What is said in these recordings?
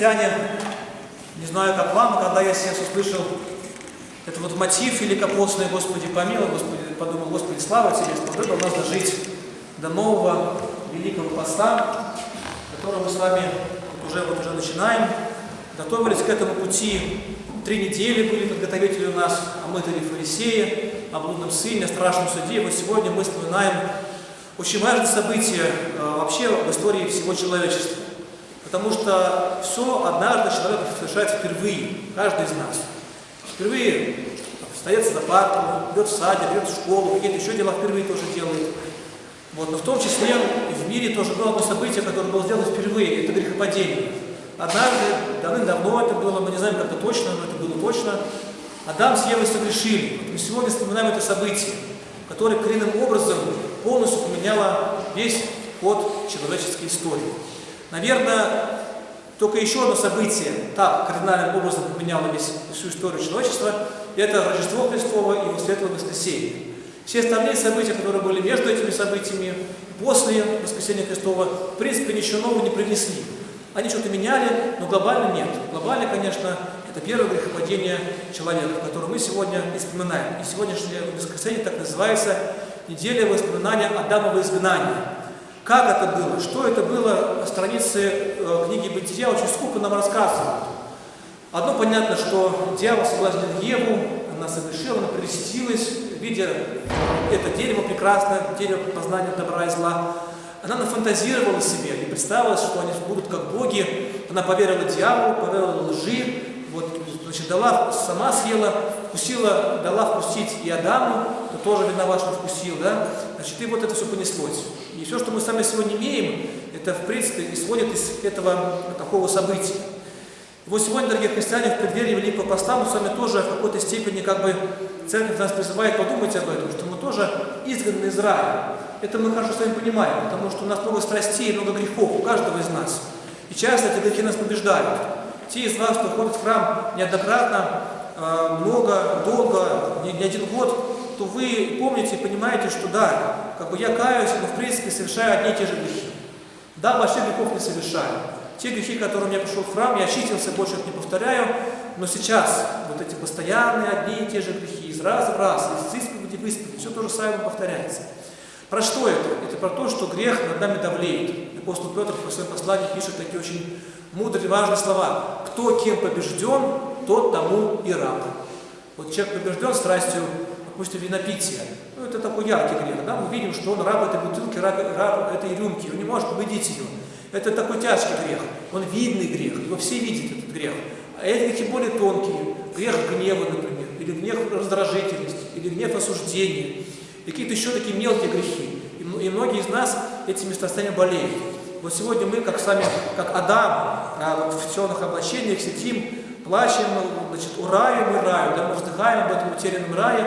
Христиане, не знаю, как вам, когда я сейчас услышал этот вот мотив великопостный, Господи, помилуй, Господи, подумал, Господи, слава Тебе, что выбрал нас дожить до нового великого поста, который мы с вами уже, вот уже начинаем. Готовились к этому пути. Три недели были подготовители у нас о мытаре фарисеи, о блудном сыне, о страшном суде. Вот сегодня мы вспоминаем очень важное событие э, вообще в истории всего человечества. Потому что все однажды человек совершает впервые, каждый из нас. Впервые встает за парту, идет в садик, идет в школу, какие-то еще дела впервые тоже делает. Вот. Но в том числе и в мире тоже было одно событие, которое было сделано впервые, это грехопадение. Однажды, давным-давно это было, мы не знаем как-то точно, но это было точно, Адам с Евой согрешили. Вот мы сегодня вспоминаем это событие, которое коренным образом полностью поменяло весь ход человеческой истории. Наверное, только еще одно событие так кардинальным образом поменяло весь, всю историю человечества, это Рождество Христово и его светлое воскресенье. Все остальные события, которые были между этими событиями, после воскресения Христова, в принципе, ничего нового не принесли. Они что-то меняли, но глобально нет. Глобально, конечно, это первое грехопадение человека, которое мы сегодня вспоминаем. И сегодняшнее воскресенье так называется «Неделя воспоминания Адамова изгнания». Как это было? Что это было? Страницы э, книги Бытия очень скупо нам рассказывают. Одно понятно, что дьявол соблазнил Еву, она совершила, она прелестилась, видя это дерево прекрасное, дерево познания добра и зла. Она нафантазировала себе и представила, что они будут как боги. Она поверила дьяволу, поверила лжи, вот, дала, сама съела, вкусила, дала вкусить и Адаму, то тоже виноват, что вкусил, да? Значит, и вот это все понеслось. И все, что мы с вами сегодня имеем, это, в принципе, исходит из этого такого события. Вот сегодня, дорогие христиане, в преддверии Великого Поста мы с вами тоже в какой-то степени, как бы, церковь нас призывает подумать об этом, что мы тоже изгнаны из рая. Это мы хорошо с вами понимаем, потому что у нас много страстей, много грехов, у каждого из нас. И часто эти грехи нас побеждают. Те из вас, кто ходит в храм неоднократно, э, много, долго, не один год, то вы помните и понимаете, что да, как бы я каюсь, но в принципе совершаю одни и те же грехи. Да, больших грехов не совершаю. Те грехи, которые я пришел в храм, я очистился, больше их не повторяю, но сейчас вот эти постоянные одни и те же грехи, из раза в раз, из исповеди в исповедь, все то же самое повторяется. Про что это? Это про то, что грех над нами давлеет. Апостол Петр в своем послании пишет такие очень мудрые, важные слова. Кто кем побежден, тот тому и раб. Вот человек побежден страстью, допустим, винопития. Ну, это такой яркий грех. Да? Мы видим, что он раб этой бутылки, раб, раб этой рюмки. Он не может победить ее. Это такой тяжкий грех. Он видный грех. Его все видят, этот грех. А эти грехи более тонкие. Грех гнева, например. Или гнев раздражительности. Или гнев осуждения. И какие-то еще такие мелкие грехи. И, и многие из нас этими страстями болеют. Вот сегодня мы, как с вами, как Адам, а, в темных облачениях сидим, плачем, значит, ураем и раю, да, мы вздыхаем об этом утерянном рае,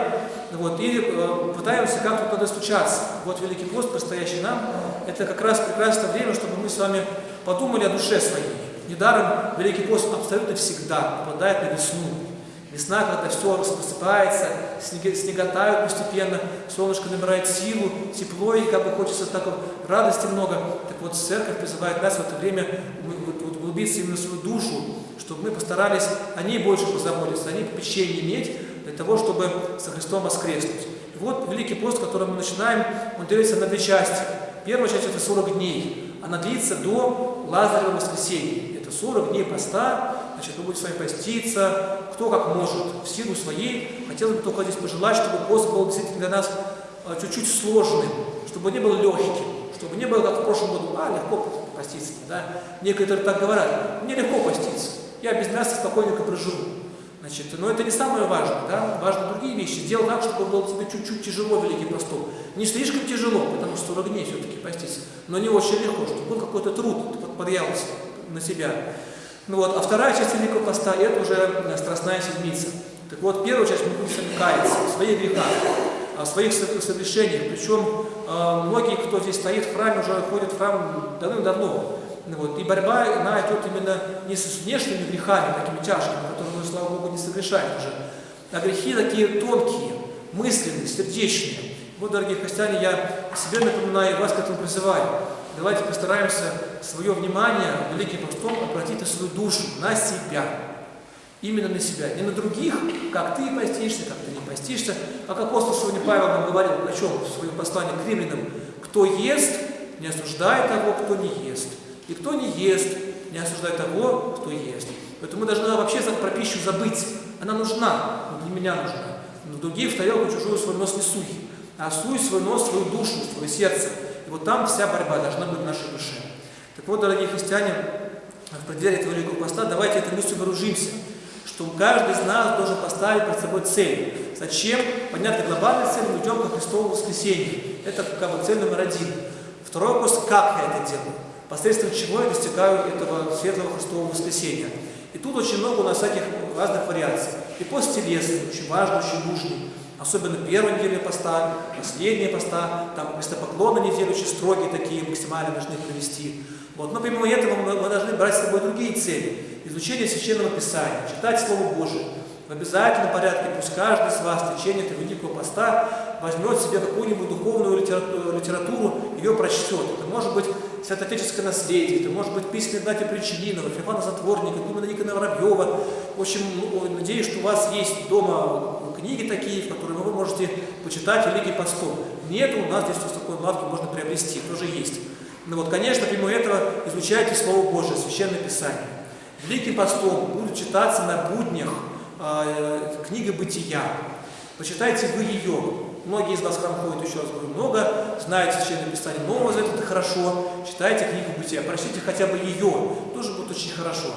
вот, и э, пытаемся как-то туда стучаться. Вот Великий пост, предстоящий нам, это как раз прекрасное время, чтобы мы с вами подумали о душе своей. Недаром Великий пост абсолютно всегда попадает на весну. Весна, когда все рассыпается, снег, снега тают постепенно, солнышко набирает силу, тепло, и как бы хочется так вот, радости много. Так вот, церковь призывает нас в это время углубиться именно в свою душу, чтобы мы постарались о ней больше позаботиться, о ней попечение иметь, для того, чтобы со Христом воскреснуть. И вот Великий пост, который мы начинаем, он делится на две части. Первая часть – это 40 дней. Она длится до Лазарева воскресенья. Это 40 дней поста, значит, вы будете с вами поститься, кто как может, в силу своей. Хотелось бы только здесь пожелать, чтобы пост был действительно для нас а, чуть-чуть сложным, чтобы не был легким, чтобы не было, как в прошлом году, а, легко поститься. Да? Некоторые так говорят, мне легко поститься, я без мяса спокойненько проживу. Значит, но это не самое важное, да? важны другие вещи. Сделай так, чтобы было тебе чуть-чуть тяжело Великий Постом. Не слишком тяжело, потому что 40 дней все-таки поститься, но не очень легко, чтобы был какой-то труд, ты подъялся на себя. Ну вот, а вторая часть Великого Поста – это уже э, Страстная Седмица. Так вот, первую часть мы будем каяться в своих грехах, в своих согрешениях. Причем э, многие, кто здесь стоит в храме, уже ходят в храм давным-давно. Ну вот, и борьба, она идет именно не с внешними грехами, такими тяжкими, которые мы, слава Богу, не совершаем уже, а грехи такие тонкие, мысленные, сердечные. Вот, дорогие христиане, я себе напоминаю и вас к этому призываю. Давайте постараемся свое внимание Великим Постом обратить на свою душу, на себя. Именно на себя. Не на других, как ты постишься, как ты не постишься, как апостол сегодня Павел нам говорил, о чем в своем послании к римлянам, кто ест, не осуждает того, кто не ест. И кто не ест, не осуждает того, кто ест. Поэтому мы должны вообще про пищу забыть. Она нужна, но для меня нужна. Но другие в тарелку чужую свой нос не суй. А суй свой нос, свою душу, свое сердце. Вот там вся борьба должна быть в нашей душе. Так вот, дорогие христиане, в преддверии этого Великого Поста давайте этой мыслью вооружимся, что каждый из нас должен поставить перед собой цель. Зачем? Понятно, глобальная цель, мы идем к Христову воскресению. Это как бы цель номер один. Второй вопрос, как я это делаю? Посредством чего я достигаю этого светлого Христового воскресения? И тут очень много у нас всяких разных вариаций. И пост телесный, очень важный, очень нужный. Особенно первая неделя поста, последняя поста, там местопоклоны недели очень строгие такие, максимально должны провести. Вот. Но помимо этого мы, мы должны брать с собой другие цели. Изучение Священного Писания, читать Слово Божие. В обязательном порядке пусть каждый из вас в течение этого Великого Поста возьмет себе какую-нибудь духовную литературу, ее прочтет. Это может быть святоотеческое наследие, это может быть письма Игнатия Причининова, Феофана Затворника, Гумена Никона Воробьева. В общем, ну, надеюсь, что у вас есть дома книги такие, в которые вы можете почитать Великий Постом. Нет, у нас здесь в такой лавке можно приобрести, тоже есть. Ну вот, конечно, помимо этого изучайте Слово Божие, Священное Писание. Великим постом будет читаться на буднях э, книга Бытия. Почитайте вы ее. Многие из вас храм ходят, еще раз говорю, много, знают Священное Писание Нового Завета, это хорошо. Читайте книгу Бытия, прочтите хотя бы ее, тоже будет очень хорошо.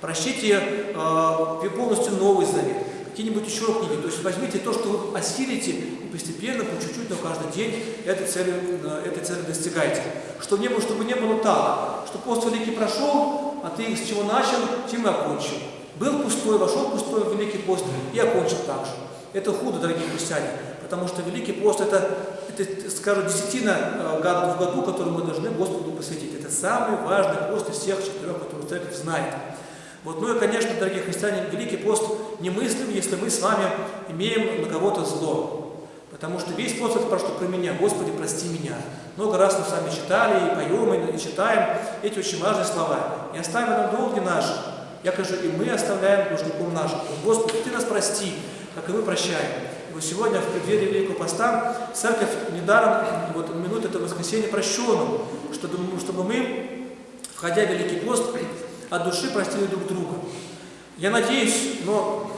Прочтите э, полностью Новый Завет какие-нибудь еще книги. То есть возьмите то, что вы осилите, и постепенно, по чуть-чуть, но каждый день этой цели, э, этой цели достигайте. Чтобы не, было, чтобы не было так, что пост Великий прошел, а ты с чего начал, тем и окончил. Был пустой, вошел пустой в Великий пост и окончил так же. Это худо, дорогие христиане, потому что Великий пост это, это скажем, десятина э, в году, которую мы должны Господу посвятить. Это самый важный пост из всех четырех, которые церковь знает. Вот, ну и, конечно, дорогие христиане, Великий пост немыслим, если мы с вами имеем на кого-то зло. Потому что весь это про что про меня. Господи, прости меня. Много раз мы с вами читали, и поем, и читаем эти очень важные слова. И оставим нам долги наши, якоже и мы оставляем должником нашим. Господи, Ты нас прости, как и мы прощаем. И вот сегодня в преддверии Великого Поста Церковь недаром вот, минут это воскресенье прощенным, чтобы, чтобы мы, входя в Великий пост, от души простили друг друга. Я надеюсь, но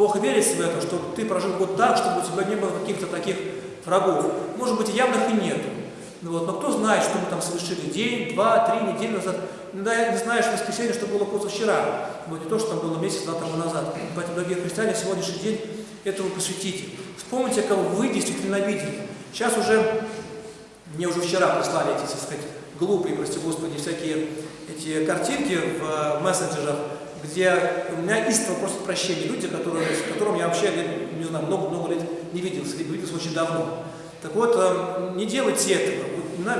плохо верится в это, что ты прожил год так, чтобы у тебя не было каких-то таких врагов. Может быть, явных и нет. Ну, вот, но кто знает, что мы там совершили день, два, три недели назад. Иногда не знаешь в воскресенье, что было позавчера. Вот не то, что там было месяц-два тому назад. Поэтому, дорогие христиане, сегодняшний день этому посвятите. Вспомните, кого вы действительно видели. Сейчас уже, мне уже вчера прислали эти, так сказать, глупые, прости господи, всякие эти картинки в э, мессенджерах, где у меня истово просят прощения люди, которые, с которыми я вообще, не знаю, много-много лет не виделся, либо виделся очень давно. Так вот, э, не делайте этого.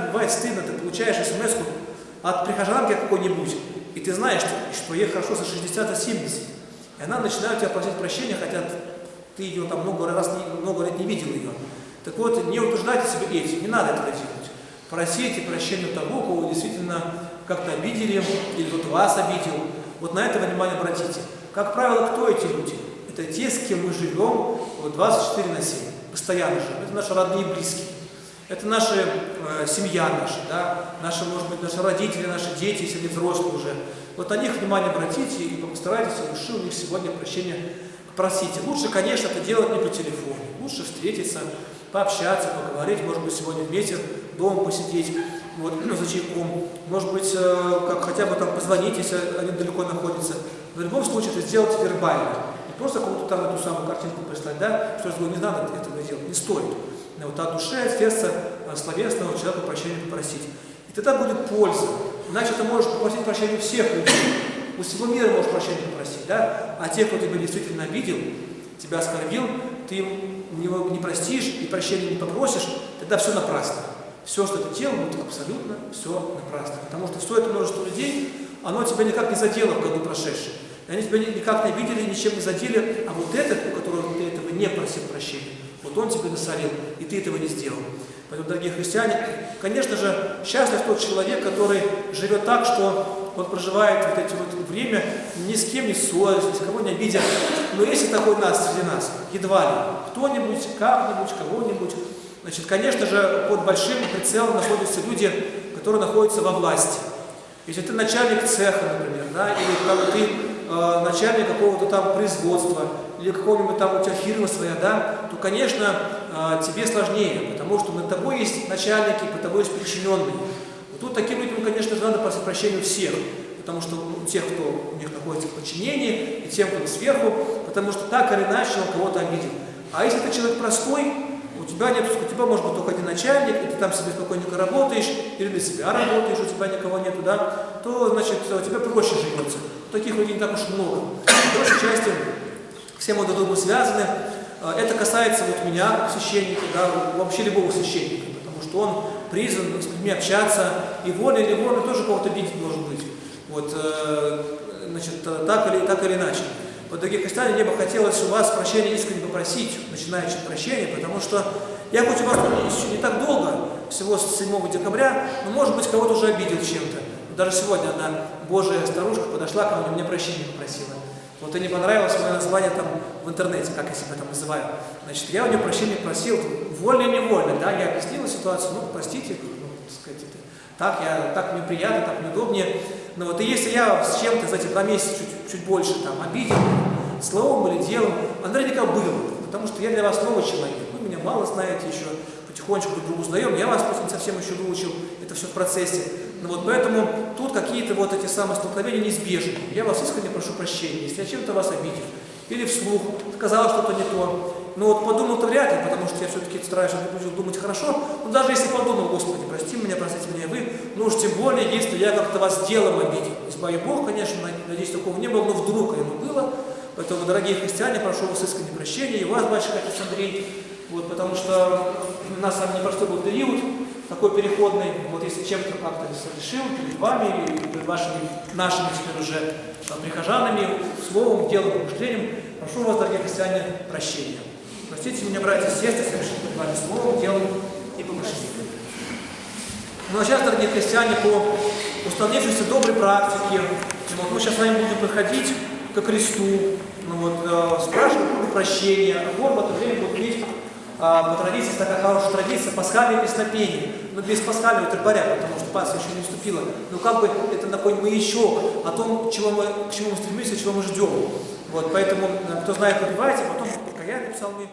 Бывает стыдно, ты получаешь смс от прихожанки какой-нибудь, и ты знаешь, что, что ей хорошо за 60 а 70. И она начинает тебя просить прощения, хотя ты ее там много раз, много лет не видел ее. Так вот, не утруждайте себя этим, не надо этого делать. Просите прощения того, кого действительно как-то обидели, или кто-то вас обидел. Вот на это внимание обратите. Как правило, кто эти люди? Это те, с кем мы живем 24 на 7, постоянно живем. Это наши родные и близкие. Это наша э, семья наша, да? наши, может быть, наши родители, наши дети, если они взрослые уже. Вот на них внимание обратите и постарайтесь души у них сегодня прощения попросите. Лучше, конечно, это делать не по телефону. Лучше встретиться, пообщаться, поговорить, может быть, сегодня вместе дома посидеть, вот, ну, за чайком. Может быть, э, как хотя бы там позвонить, если они далеко находятся. В любом случае, это сделать вербально. Не просто кому-то там эту самую картинку прислать, да, что я не надо этого делать, не стоит. Но вот от души, от сердца словесного человека прощения попросить. И тогда будет польза. Иначе ты можешь попросить прощения всех людей. У всего мира можешь прощения попросить, да? А тех, кто тебя действительно обидел, тебя оскорбил, ты им него не простишь и прощения не попросишь, тогда все напрасно. Все, что ты делал, будет абсолютно все напрасно. Потому что все это множество людей, оно тебя никак не задело в году прошедшем. Они тебя никак не видели, ничем не задели, а вот этот, у которого ты этого не просил прощения, вот он тебе насолил, и ты этого не сделал. Поэтому, дорогие христиане, конечно же, счастлив тот человек, который живет так, что он проживает вот эти вот время ни с кем не ссорясь, ни с кого не обидя. Но если такой нас среди нас, едва ли, кто-нибудь, как-нибудь, кого-нибудь, значит, конечно же, под большим прицелом находятся люди, которые находятся во власти. Если ты начальник цеха, например, да, или как ты э, начальник какого-то там производства, или какого-нибудь там у тебя фирма своя, да, то, конечно, э, тебе сложнее, потому что над тобой есть начальники, под тобой есть подчиненные. Вот тут таким людям, конечно же, надо просить прощения всех, потому что у тех, кто у них находится в подчинении, и тем, кто сверху, потому что так или иначе он кого-то обидел. А если ты человек простой, у тебя нет, у тебя может быть только один начальник, и ты там себе спокойненько работаешь, или для себя работаешь, у тебя никого нету, да, то, значит, у тебя проще живется. Таких людей не так уж много. В большей части все мы друг другу связаны. А, это касается вот меня, священника, да, вообще любого священника, потому что он призван с людьми общаться, и волей или волей тоже кого-то видеть может быть. Вот, э, значит, так или, так или иначе. Вот, дорогие христиане, мне бы хотелось у вас прощения искренне попросить, начинающим прощения, потому что я хоть у вас еще не так долго, всего с 7 декабря, но, может быть, кого-то уже обидел чем-то. Даже сегодня одна божья старушка подошла ко мне, мне прощения попросила. Вот и не понравилось мое название там в интернете, как я себя там называю. Значит, я у нее прощения просил, вольно или невольно, да, я объяснила ситуацию, ну, простите, ну, так сказать, это, так, я, так мне приятно, так мне удобнее. Но вот и если я с чем-то за эти два месяца чуть, чуть больше там обидел, словом или делом, а наверняка было, потому что я для вас новый человек, вы меня мало знаете еще, потихонечку друг друга узнаем, я вас просто не совсем еще выучил, это все в процессе. Ну вот поэтому тут какие-то вот эти самые столкновения неизбежны. Я вас искренне прошу прощения, если я чем-то вас обидел, или вслух сказал что-то не то. Но вот подумал-то вряд ли, потому что я все-таки стараюсь думать хорошо. Но даже если подумал, Господи, прости меня, простите меня вы, ну уж тем более, если я как-то вас делом обидел. Избави Бог, конечно, надеюсь, такого не было, но вдруг оно было. Поэтому, дорогие христиане, прошу вас искренне прощения, и вас, батюшка отец Андрей, вот, потому что у нас с вами непростой был период, такой переходный, вот если чем-то как-то решил перед вами, и перед вашими, нашими теперь уже прихожанами, словом, делом, помышлением, прошу вас, дорогие христиане, прощения. Простите меня, братья и сестры, совершить перед вами словом, делом и помышлением. Ну а сейчас, дорогие христиане, по установившейся доброй практике, вот мы сейчас с вами будем проходить ко кресту, ну вот, э, спрашивать прощения, а в это время будет а, по традиции, такая хорошая традиция, пасхальное песнопение. Но без пасхального требаря, потому что Пасха еще не вступила. Но как бы это такой маячок о том, чего мы, к чему мы стремимся, чего мы ждем. Вот, поэтому, э, кто знает, подбивайте, потом É, bir savunmayı